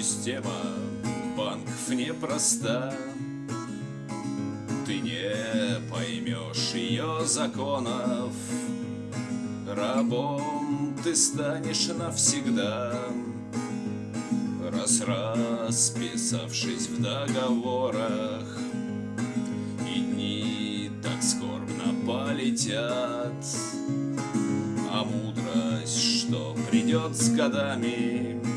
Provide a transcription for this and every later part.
Система банков непроста. Ты не поймешь ее законов Рабом ты станешь навсегда. Раз расписавшись в договорах И дни так скорбно полетят. А мудрость, что придет с годами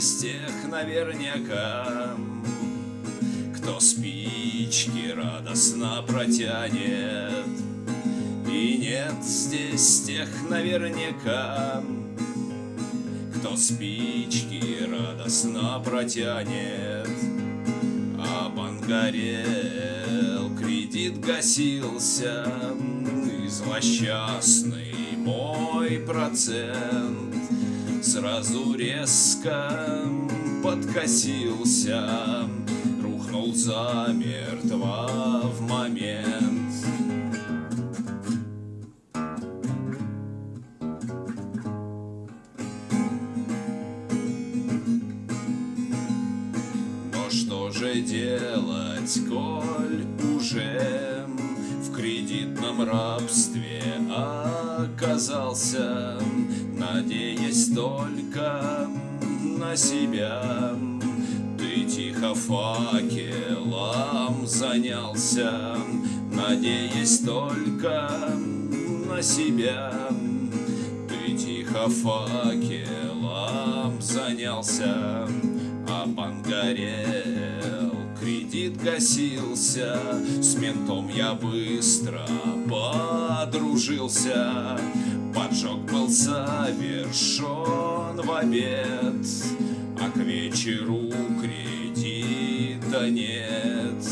здесь тех наверняка Кто спички радостно протянет. И нет здесь тех наверняка кто спички радостно протянет, А бангарел кредит гасился, злосчастный мой процент Сразу резко подкосился, Рухнул замертво в момент. что же делать, коль уже в кредитном рабстве оказался, надеясь только на себя? Ты тихо факелом занялся, надеясь только на себя. Ты тихо факелом занялся, а пан кредит гасился С ментом я быстро подружился Поджог был совершен в обед А к вечеру кредита нет.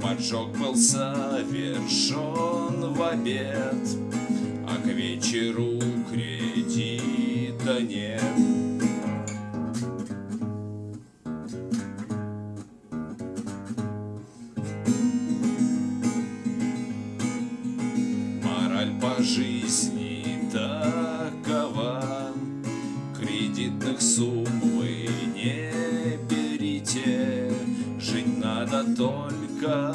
Поджог был совершен в обед А к вечеру кредита нет. По жизни только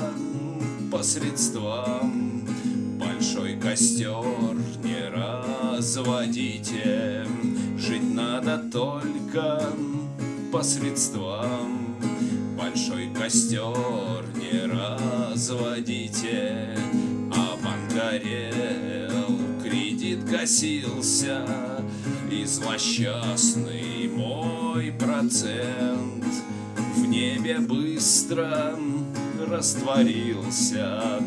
посредством Большой костер не разводите Жить надо только посредством Большой костер не разводите А горел, кредит гасился, И злосчастный мой процент небе быстро растворился,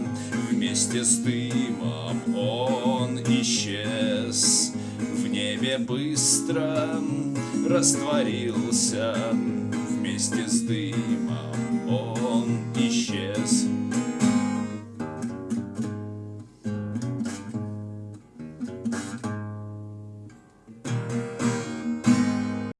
Вместе с дымом он исчез. В небе быстро растворился,